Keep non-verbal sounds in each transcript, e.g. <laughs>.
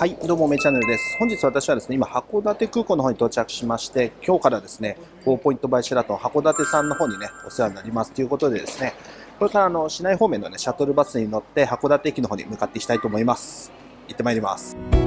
はい、どうも、めチャンネルです。本日私はですね、今、函館空港の方に到着しまして、今日からですね、4ポイントバイシェラトン函館さんの方にね、お世話になりますということでですね、これからあの市内方面のね、シャトルバスに乗って函館駅の方に向かっていきたいと思います。行ってまいります。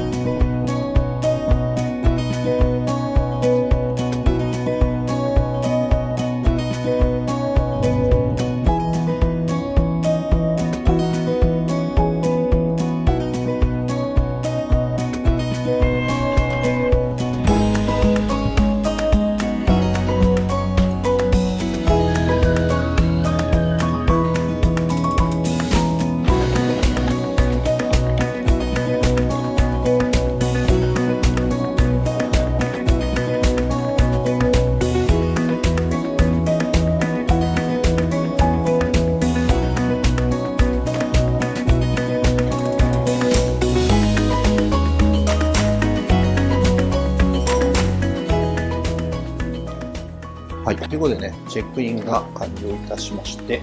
チェックインが完了いたしまして、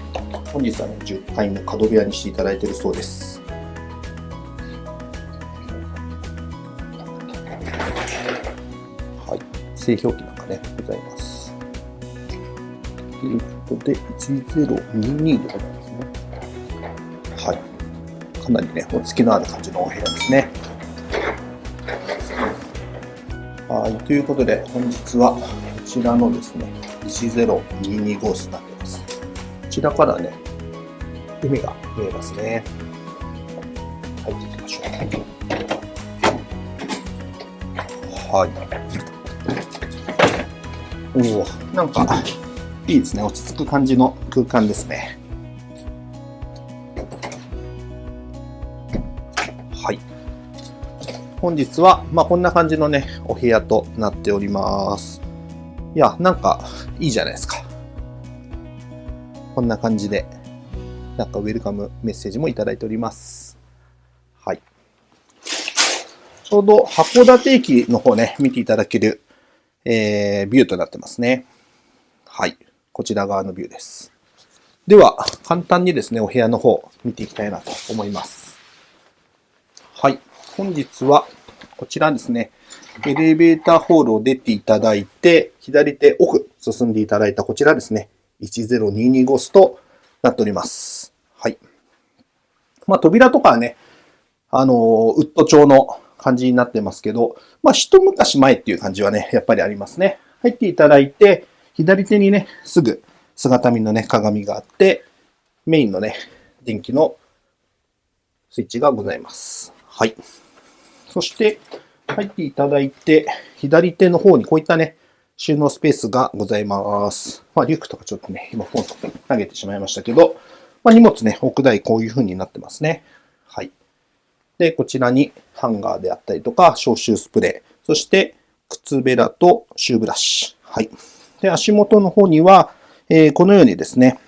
本日はね、10階の角部屋にしていただいているそうです。はい、製氷機なんかね、ございます。ということで、1022でございますね。はい。かなりね、お付きのある感じのお部屋ですね。はい、ということで、本日はこちらのですね、1022号室になっています。こちらからね、海が見えますね。入っていきましょう。はい。おお、なんか、いいですね。落ち着く感じの空間ですね。はい。本日は、まあ、こんな感じのね、お部屋となっております。いや、なんか、いいじゃないですか。こんな感じで、なんかウェルカムメッセージもいただいております。はい。ちょうど函館駅の方ね、見ていただける、えー、ビューとなってますね。はい。こちら側のビューです。では、簡単にですね、お部屋の方見ていきたいなと思います。はい。本日は、こちらですね。エレベーターホールを出ていただいて、左手奥進んでいただいたこちらですね。10225スとなっております。はい。まあ、扉とかはね、あの、ウッド調の感じになってますけど、まあ、一昔前っていう感じはね、やっぱりありますね。入っていただいて、左手にね、すぐ姿見のね、鏡があって、メインのね、電気のスイッチがございます。はい。そして、入っていただいて、左手の方にこういったね、収納スペースがございます。まあ、リュックとかちょっとね、今ポンと投げてしまいましたけど、まあ、荷物ね、置く台こういう風になってますね。はい。で、こちらにハンガーであったりとか、消臭スプレー、そして靴べらとシューブラシ。はい。で、足元の方には、えー、このようにですね、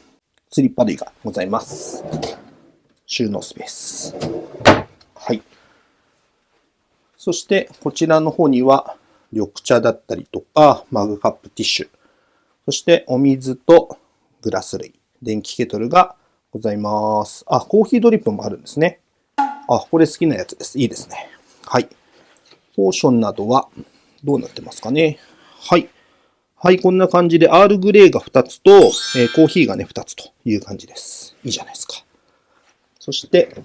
スリッパ類がございます。収納スペース。はい。そしてこちらの方には緑茶だったりとか、マグカップティッシュ、そしてお水とグラス類、電気ケトルがございます。あ、コーヒードリップもあるんですね。あ、これ好きなやつです。いいですね。はい。ポーションなどはどうなってますかね。はい。はい、こんな感じで、アールグレーが2つと、えー、コーヒーがね、2つという感じです。いいじゃないですか。そして、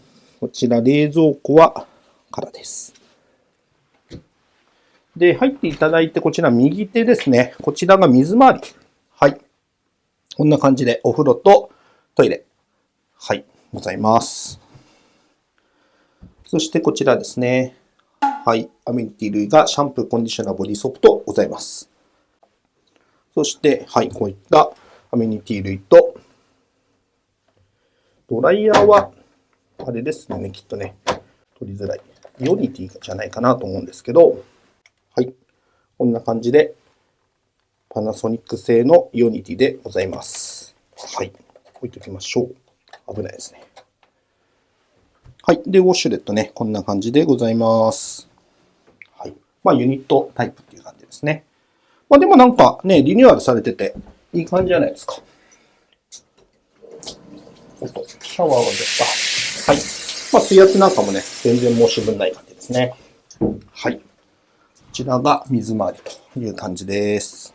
こちら冷蔵庫は空です。で、入っていただいて、こちら右手ですね。こちらが水回り。はい。こんな感じでお風呂とトイレ。はい。ございます。そしてこちらですね。はい。アメニティ類がシャンプー、コンディショナー、ボディソープとございます。そして、はい。こういったアメニティ類と、ドライヤーは、あれですね。きっとね。取りづらい。イオニティじゃないかなと思うんですけど、こんな感じで、パナソニック製のイオニティでございます。はい。置いときましょう。危ないですね。はい。で、ウォッシュレットね、こんな感じでございます。はい。まあ、ユニットタイプっていう感じですね。まあ、でもなんかね、リニューアルされてて、いい感じじゃないですか。おっと、シャワーが出た。はい。まあ、水圧なんかもね、全然申し分ない感じですね。はい。こちらが水回りという感じです。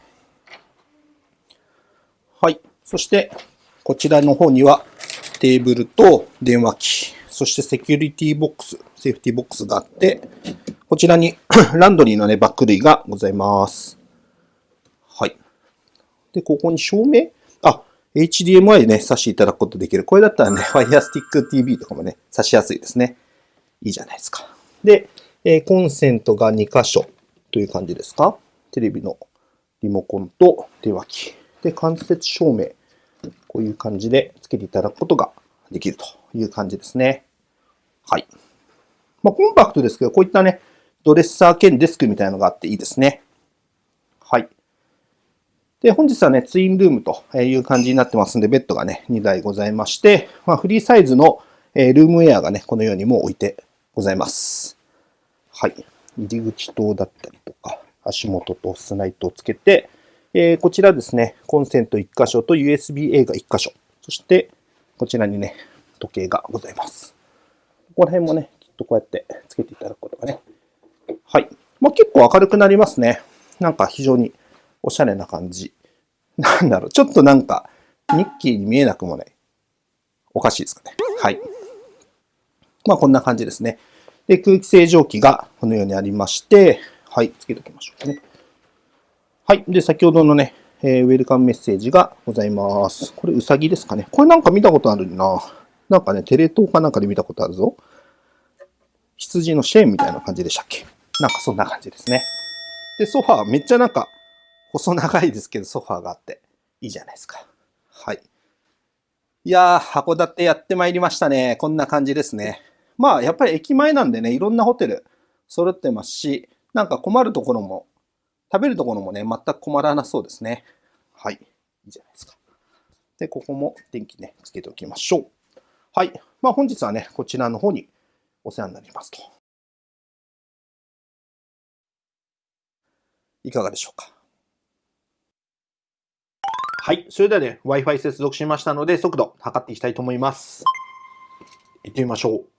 はい。そして、こちらの方にはテーブルと電話機、そしてセキュリティボックス、セーフティボックスがあって、こちらに <clears throat> ランドリーのね、バック類がございます。はい。で、ここに照明？あ、HDMI でね、挿していただくことできる。これだったらね、Fire Stick TV とかもね、挿しやすいですね。いいじゃないですか。で、え、コンセントが2箇所という感じですか？テレビのリモコンと電話機。で、間接照明。こういう感じでつけていただくことができるという感じですね。はい。まあ、コンパクトですけど、こういったね、ドレッサー兼デスクみたいなのがあっていいですね。はい。で、本日はね、ツインルームという感じになってますんで、ベッドがね、2台ございまして、まあ、フリーサイズのルームウェアがね、このようにもう置いてございます。はい。入り口灯だったりとか、足元とスナイトをつけて、えー、こちらですね、コンセント1箇所と USB-A が1箇所。そして、こちらにね、時計がございます。ここら辺もね、きっとこうやってつけていただくことがね。はい。まあ、結構明るくなりますね。なんか非常におしゃれな感じ。なんだろう、ちょっとなんか、ニッキーに見えなくもない。おかしいですかね。はい。まあ、こんな感じですね。で、空気清浄機がこのようにありまして、はい、つけておきましょうかね。はい。で、先ほどのね、えー、ウェルカムメッセージがございます。これ、うさぎですかね。これなんか見たことあるな。なんかね、テレ東かなんかで見たことあるぞ。羊のシェーンみたいな感じでしたっけなんかそんな感じですね。で、ソファー、めっちゃなんか、細長いですけど、ソファーがあって、いいじゃないですか。はい。いやー、函館やってまいりましたね。こんな感じですね。まあ、やっぱり駅前なんでね、いろんなホテル揃ってますし、なんか困るところも食べるところもね、全く困らなそうですね。はい。いいじゃないですか。で、ここも電気ね、つけておきましょう。はい。まあ本日はね、こちらの方にお世話になりますと。いかがでしょうか。はい。それではね、Wi-Fi 接続しましたので、速度測っていきたいと思います。行ってみましょう。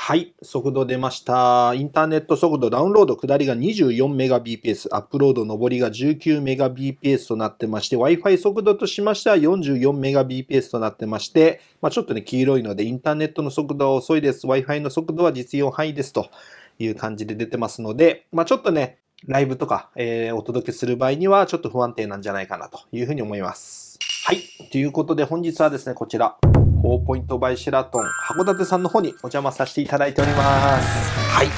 はい、速度出ました。インターネット速度、ダウンロード下りが 24Mbps、アップロード上りが 19Mbps となってまして、Wi-Fi 速度としましては 44Mbps となってまして、まあ、ちょっとね、黄色いので、インターネットの速度は遅いです。Wi-Fi の速度は実用範囲ですという感じで出てますので、まあ、ちょっとね、ライブとか、えー、お届けする場合にはちょっと不安定なんじゃないかなというふうに思います。はい。ということで本日はですね、こちら。フォーポイントバイシェラトン函館さんの方にお邪魔させていただいております。はい。今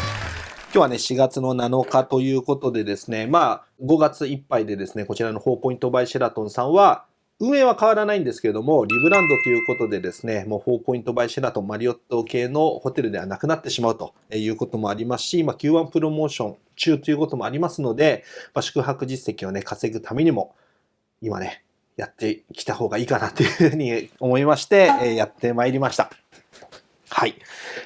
日はね、4月の7日ということでですね、まあ、5月いっぱいでですね、こちらのフォーポイントバイシェラトンさんは、運営は変わらないんですけれども、リブランドということでですね、もう4ポイントバイシェラトンマリオット系のホテルではなくなってしまうということもありますし、まあ、Q1 プロモーション中ということもありますので、まあ、宿泊実績をね、稼ぐためにも、今ね、やってきた方がいいかなというふうに思いまして、えやってまいりました。はい。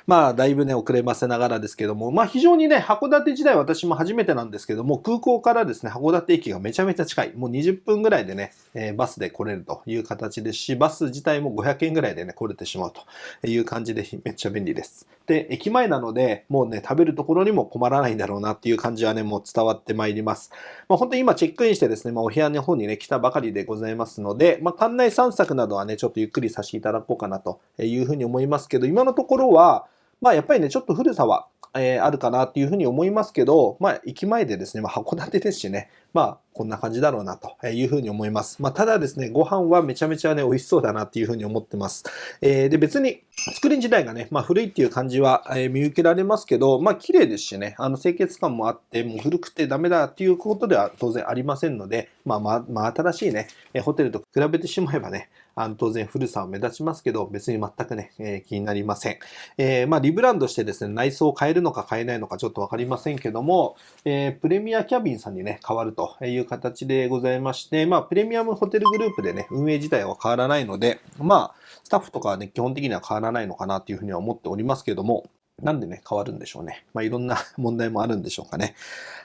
まあ、だいぶね、遅ればせながらですけども、まあ、非常にね、函館時代私も初めてなんですけども、空港からですね、函館駅がめちゃめちゃ近い。もう20分ぐらいでね、えー、バスで来れるという形ですし、バス自体も500円ぐらいでね、来れてしまうという感じでめっちゃ便利です。で、駅前なので、もうね、食べるところにも困らないんだろうなっていう感じはね、もう伝わってまいります。まあ、本当に今チェックインしてですね、まあ、お部屋の方にね、来たばかりでございますので、まあ、館内散策などはね、ちょっとゆっくりさせていただこうかなというふうに思いますけど、今のところは、まあやっぱりね、ちょっと古さは、えー、あるかなっていうふうに思いますけど、まあ駅前でですね、まあ函館ですしね、まあこんな感じだろうなというふうに思います。まあただですね、ご飯はめちゃめちゃね、美味しそうだなっていうふうに思ってます。えー、で別に作り自体がね、まあ古いっていう感じは、え、見受けられますけど、まあ綺麗ですしね、あの清潔感もあって、もう古くてダメだっていうことでは当然ありませんので、まあまあ、まあ新しいね、ホテルと比べてしまえばね、あの当然古さは目立ちますけど、別に全くね、えー、気になりません。えー、まあリブランドしてですね、内装を変えるのか変えないのかちょっとわかりませんけども、えー、プレミアキャビンさんにね、変わるという形でございまして、まあプレミアムホテルグループでね、運営自体は変わらないので、まあ、スタッフとかはね、基本的には変わらないのかなというふうには思っておりますけども、なんでね、変わるんでしょうね。まあ、いろんな <laughs> 問題もあるんでしょうかね。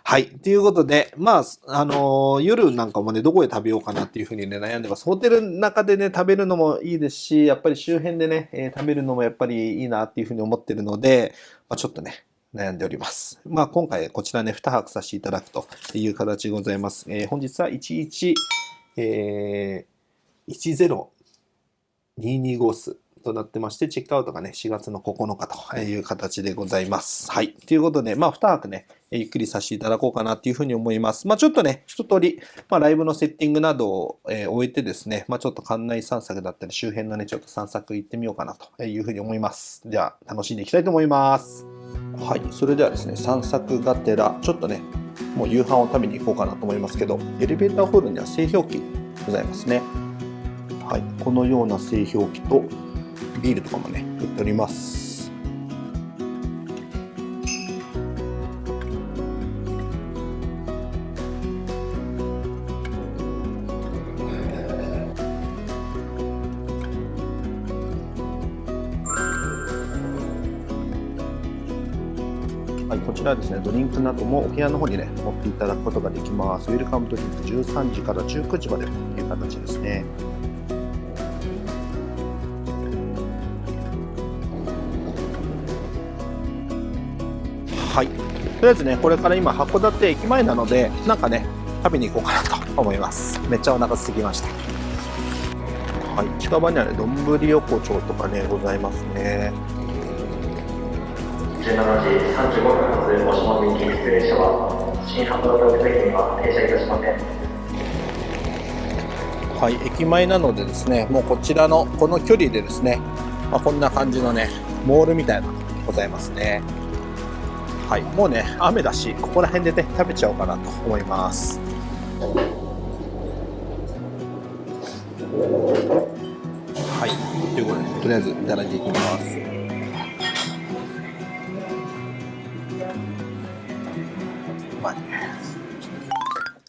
はい。ということで、まあ、あのー、夜なんかもね、どこで食べようかなっていうふうにね、悩んでます。ホテルの中でね、食べるのもいいですし、やっぱり周辺でね、えー、食べるのもやっぱりいいなっていうふうに思ってるので、まあ、ちょっとね、悩んでおります。まあ今回こちらね、2泊させていただくという形でございます。えー、本日は11、えー、10225数となってまして、チェックアウトがね、4月の9日という形でございます。はい。ということで、まあ、2泊ね、ゆっくりさせていただこうかなっていうふうに思います。まあ、ちょっとね、一通り、まあ、ライブのセッティングなどを、えー、終えてですね、まあ、ちょっと館内散策だったり、周辺のね、ちょっと散策行ってみようかなというふうに思います。では、楽しんでいきたいと思います。はい。それではですね、散策がてら、ちょっとね、もう夕飯を食べに行こうかなと思いますけど、エレベーターホールには製氷機ございますね。はい。このような製氷機と、ビールとかもね売っておりますはい、こちらですね、ドリンクなどもお部屋の方にね、持っていただくことができます。ウェルカムドリンク13時から19時までという形ですね。はい。とりあえずねこれから今函館駅前なのでなんかね食べに行こうかなと思います。めっちゃお腹空きました。はい。近場にはね丼横丁とかねございますね。17時35分発大島行きエクスプレ車は新函館駅には停車いたしません。はい。駅前なのでですねもうこちらのこの距離でですね、まあ、こんな感じのねモールみたいなのございますねはい、もうね、雨だし、ここら辺でね、食べちゃおうかなと思います。はい、ということで、とりあえずいただいていきます。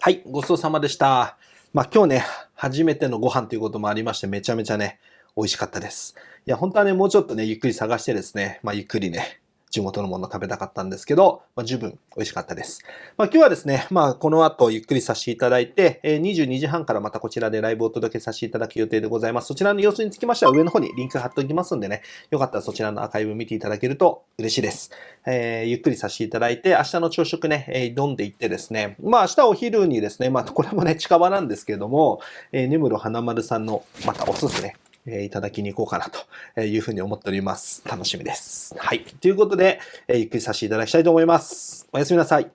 はい、ごちそうさまでした。まあ今日ね、初めてのご飯ということもありまして、めちゃめちゃね、美味しかったです。いや、本当はね、もうちょっとね、ゆっくり探してですね、まあゆっくりね、地元のもの食べたかったんですけど、まあ、十分美味しかったです。まあ、今日はですね、まあ、この後ゆっくりさせていただいて、え、22時半からまたこちらでライブをお届けさせていただく予定でございます。そちらの様子につきましては上の方にリンク貼っておきますんでね、よかったらそちらのアーカイブ見ていただけると嬉しいです。えー、ゆっくりさせていただいて、明日の朝食ね、えー、挑んでいってですね、まあ明日お昼にですね、まあこれもね、近場なんですけれども、えー、根室花丸さんのまたおすすめ、えいただきに行こうかなというふうに思っております。楽しみです。はい。ということで、えゆっくりさせていただきたいと思います。おやすみなさい。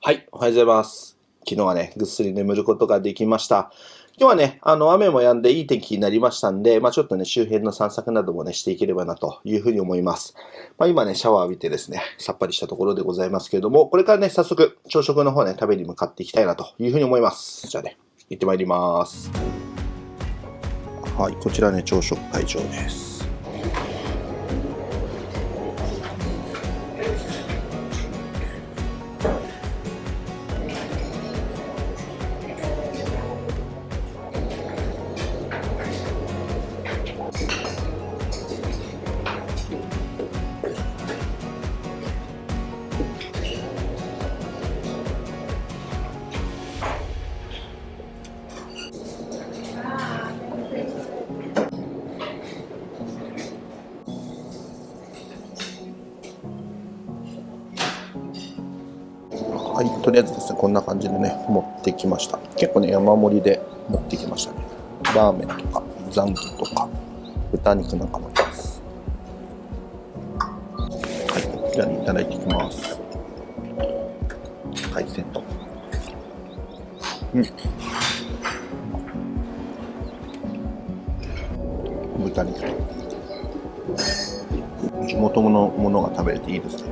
はい。おはようございます。昨日はね、ぐっすり眠ることができました。今日はね、あの、雨も止んでいい天気になりましたんで、まあちょっとね、周辺の散策などもね、していければなというふうに思います。まあ今ね、シャワー浴びてですね、さっぱりしたところでございますけれども、これからね、早速、朝食の方ね、食べに向かっていきたいなというふうに思います。じゃあね、行ってまいります。はい、こちらね、朝食会場です。はい、とりあえずですね、こんな感じでね、持ってきました。結構ね、山盛りで持ってきましたね。ラーメンとか、ザンギとか、豚肉なんかもいます。はい、じゃあ、いただいていきます。海鮮と。うん。豚肉と。地元のものが食べれていいですね。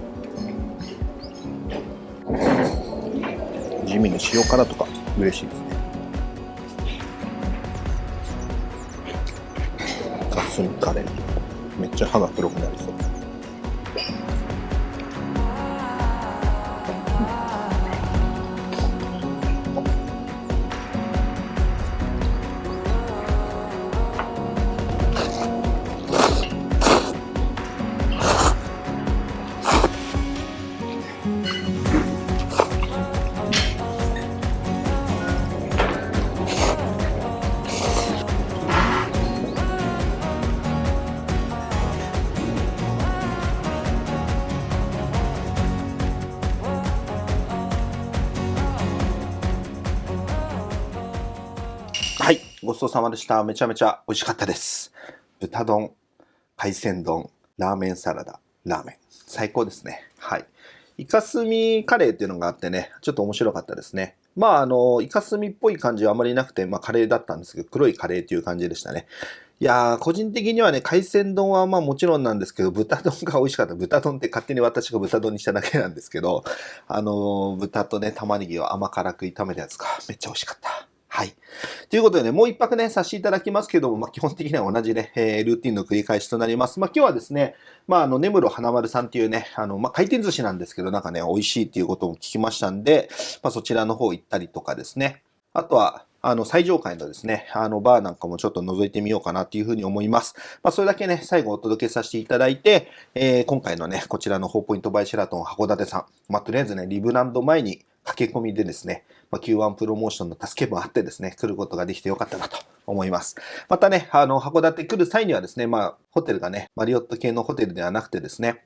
塩辛とか嬉しいですね。ガスミカレーめっちゃ歯が黒くなりそう。ごちそうさまでした。めちゃめちゃ美味しかったです。豚丼、海鮮丼、ラーメンサラダ、ラーメン。最高ですね。はい。イカスミカレーっていうのがあってね、ちょっと面白かったですね。まあ、あの、イカスミっぽい感じはあまりなくて、まあ、カレーだったんですけど、黒いカレーっていう感じでしたね。いやー、個人的にはね、海鮮丼はまあもちろんなんですけど、豚丼が美味しかった。豚丼って勝手に私が豚丼にしただけなんですけど、あのー豚とね、玉ねぎを甘辛く炒めたやつがめっちゃ美味しかった。はい。ということでね、もう一泊ね、させていただきますけども、まあ、基本的には同じね、えールーティンの繰り返しとなります。まあ、今日はですね、まあ、あの、根室花丸さんっていうね、あの、まあ、回転寿司なんですけど、なんかね、美味しいっていうことも聞きましたんで、まあ、そちらの方行ったりとかですね。あとは、あの、最上階のですね、あの、バーなんかもちょっと覗いてみようかなっていうふうに思います。まあ、それだけね、最後お届けさせていただいて、えー今回のね、こちらの4ポイントバイシェラトン函館さん、まあ、とりあえずね、リブランド前に駆け込みでですね、まあ、Q1 プロモーションの助けもあってですね、来ることができてよかったなと思います。またね、あの、函館来る際にはですね、まあ、ホテルがね、マリオット系のホテルではなくてですね、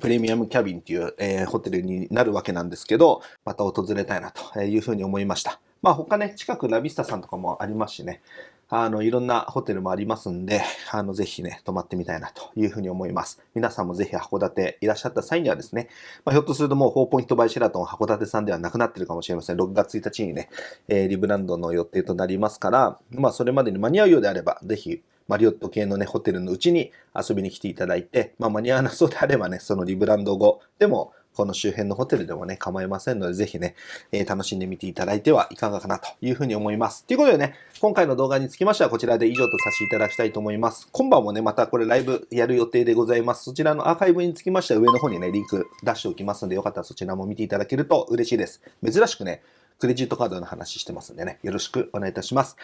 プレミアムキャビンっていう、えーホテルになるわけなんですけど、また訪れたいなというふうに思いました。まあ他ね、近くラビスタさんとかもありますしね、あの、いろんなホテルもありますんで、あの、ぜひね、泊まってみたいなというふうに思います。皆さんもぜひ函館いらっしゃった際にはですね、まあ、ひょっとするともう4ポイントバイシェラトン函館さんではなくなってるかもしれません。6月1日にね、えーリブランドの予定となりますから、まあそれまでに間に合うようであれば、ぜひマリオット系のね、ホテルのうちに遊びに来ていただいて、まあ間に合わなそうであればね、そのリブランド後でも、この周辺のホテルでもね、構いませんので、ぜひね、えー楽しんでみていただいてはいかがかなというふうに思います。ということでね、今回の動画につきましてはこちらで以上とさせていただきたいと思います。今晩もね、またこれライブやる予定でございます。そちらのアーカイブにつきましては上の方にね、リンク出しておきますので、よかったらそちらも見ていただけると嬉しいです。珍しくね、クレジットカードの話してますんでね、よろしくお願いいたします。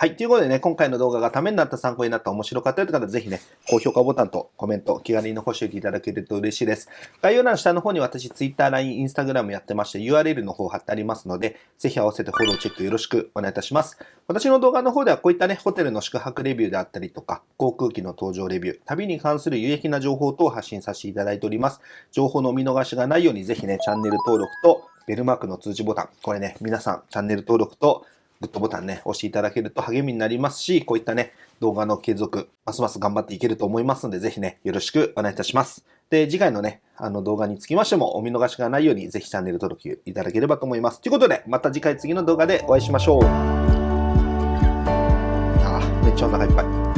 はい。ということでね、今回の動画がためになった、参考になった、面白かったよという方は、ぜひね、高評価ボタンとコメント、気軽に残していただけると嬉しいです。概要欄下の方に私、Twitter、LINE、Instagram やってまして、URL の方貼ってありますので、ぜひ合わせてフォローチェックよろしくお願いいたします。私の動画の方では、こういったね、ホテルの宿泊レビューであったりとか、航空機の搭乗レビュー、旅に関する有益な情報等を発信させていただいております。情報のお見逃しがないように、ぜひね、チャンネル登録と、ベルマークの通知ボタン、これね、皆さん、チャンネル登録と、グッドボタンね、押していただけると励みになりますし、こういったね、動画の継続、ますます頑張っていけると思いますので、ぜひね、よろしくお願いいたします。で、次回のね、あの動画につきましても、お見逃しがないように、ぜひチャンネル登録いただければと思います。ということで、また次回次の動画でお会いしましょう。あ、めっちゃお腹いっぱい。